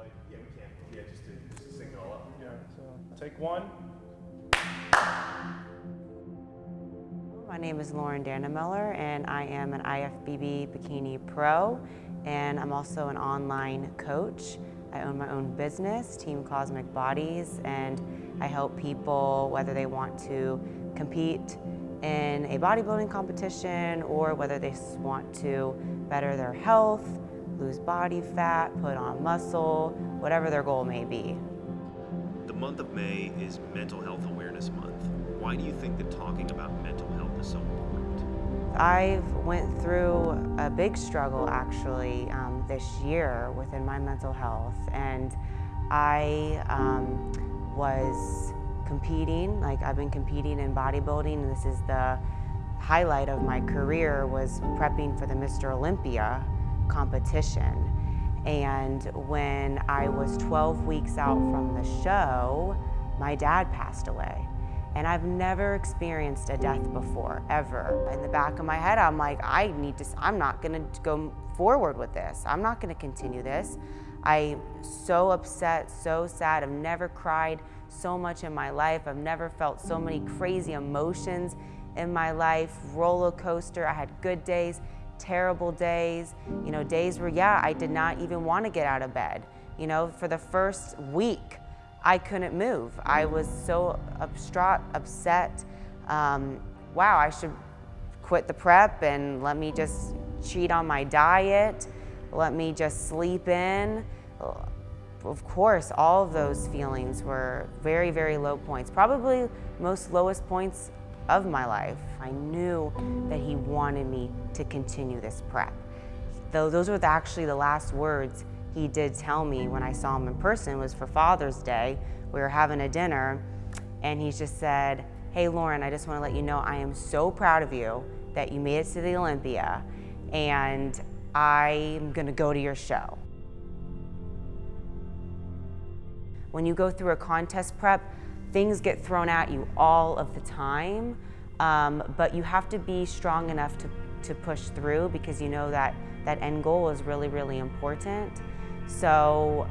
Uh, yeah, we can. Yeah, just to, just to sync it all up. Yeah, so take one. My name is Lauren Dannemiller and I am an IFBB Bikini Pro and I'm also an online coach. I own my own business, Team Cosmic Bodies, and I help people whether they want to compete in a bodybuilding competition or whether they want to better their health, lose body fat, put on muscle, whatever their goal may be. The month of May is Mental Health Awareness Month. Why do you think that talking about mental health is so important? I've went through a big struggle actually um, this year within my mental health and I um, was competing, like I've been competing in bodybuilding and this is the highlight of my career was prepping for the Mr. Olympia competition. And when I was 12 weeks out from the show, my dad passed away. And I've never experienced a death before, ever. In the back of my head, I'm like, I need to, I'm not gonna go forward with this. I'm not gonna continue this. I'm so upset, so sad. I've never cried so much in my life. I've never felt so many crazy emotions in my life, roller coaster. I had good days, terrible days, you know, days where, yeah, I did not even want to get out of bed. You know, for the first week, I couldn't move. I was so upstraught, upset. Um, wow, I should quit the prep and let me just cheat on my diet. Let me just sleep in. Of course, all of those feelings were very, very low points. Probably most lowest points of my life. I knew that he wanted me to continue this prep. Though those were actually the last words he did tell me when I saw him in person was for Father's Day. We were having a dinner and he just said, hey Lauren, I just want to let you know I am so proud of you that you made it to the Olympia and I'm going to go to your show. When you go through a contest prep, things get thrown at you all of the time, um, but you have to be strong enough to, to push through because you know that that end goal is really, really important. So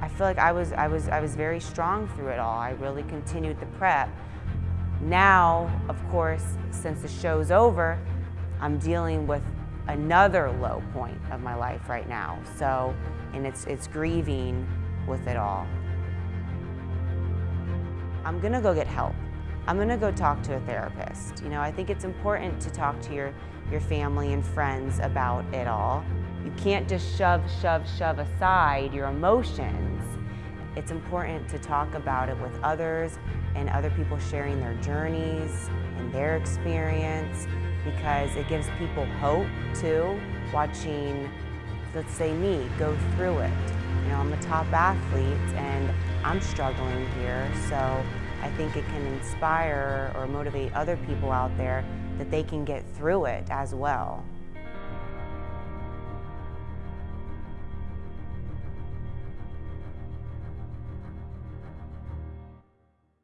I feel like I was, I was, I was very strong through it all. I really continued the prep. Now, of course, since the show's over, I'm dealing with another low point of my life right now. So, and it's, it's grieving with it all. I'm gonna go get help. I'm gonna go talk to a therapist. You know, I think it's important to talk to your, your family and friends about it all. You can't just shove, shove, shove aside your emotions. It's important to talk about it with others and other people sharing their journeys and their experience because it gives people hope too, watching, let's say me, go through it. You know, I'm a top athlete and I'm struggling here, so I think it can inspire or motivate other people out there that they can get through it as well.